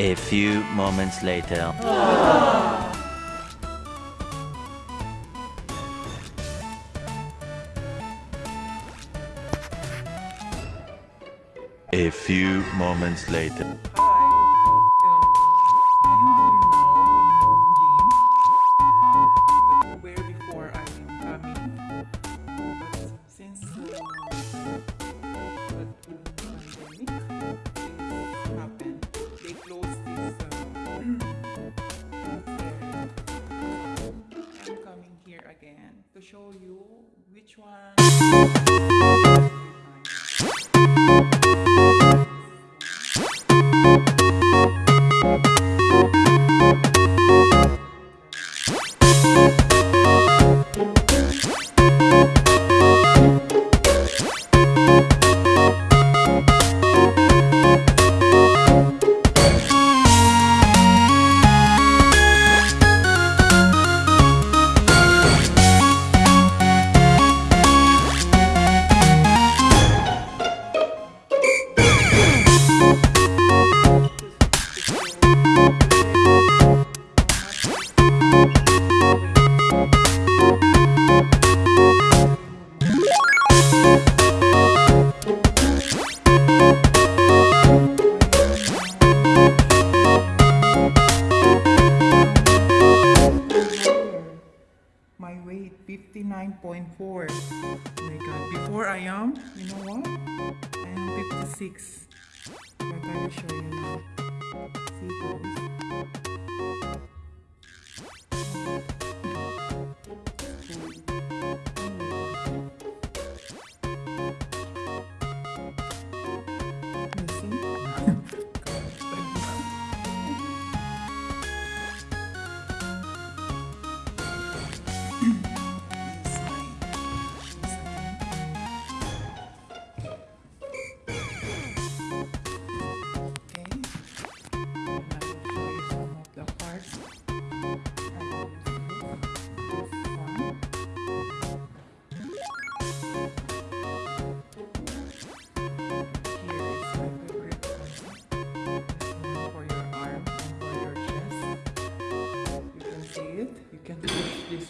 A few moments later. A few moments later. To show you which one. Weight 59.4. Oh my god. Before I am, you know what? I am 56. But I will show you now. See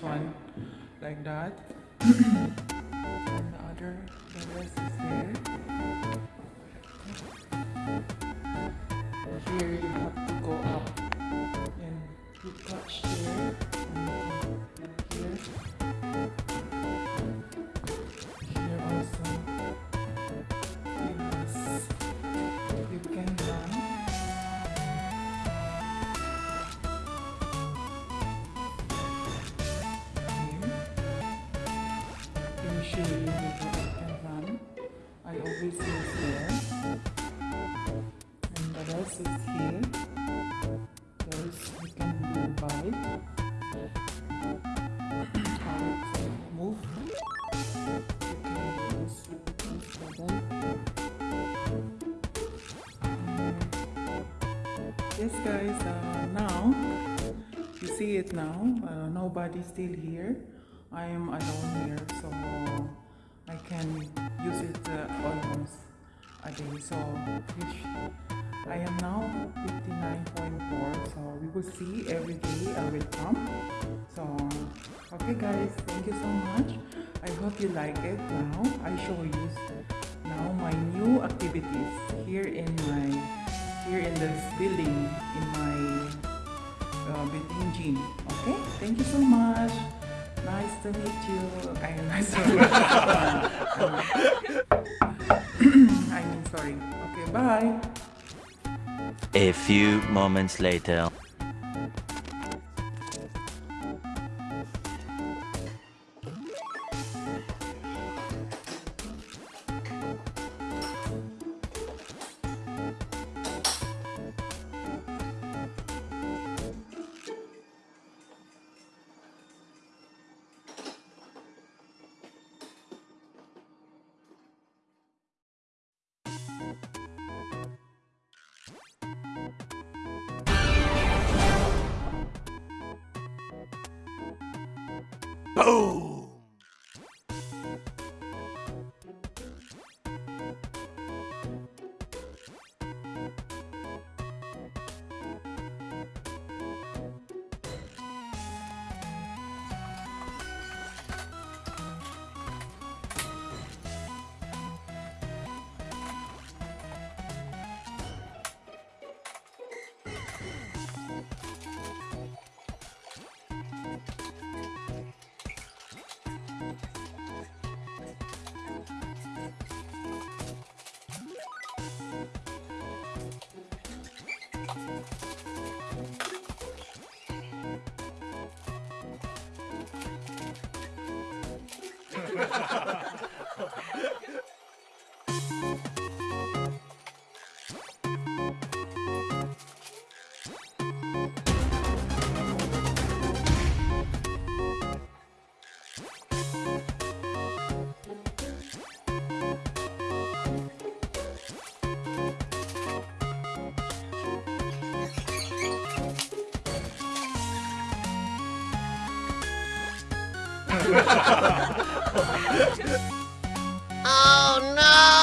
one like that. and the other, the rest is there. Here you have to go up and you touch here here. Run. I always use here. And the rest is here. There's you can pedal. Yes guys, uh, now you see it now. Uh, nobody's still here. I am alone here, so I can use it uh, almost a day. So which I am now 59.4. So we will see every day I will come. So okay guys, thank you so much. I hope you like it. Now I show you now my new activities here in my here in this building in my uh, building gym. Okay, thank you so much. Nice to meet you. I nice to meet I mean, sorry. Okay, bye. A few moments later. Boom! Ha ha ha ha! Oh no!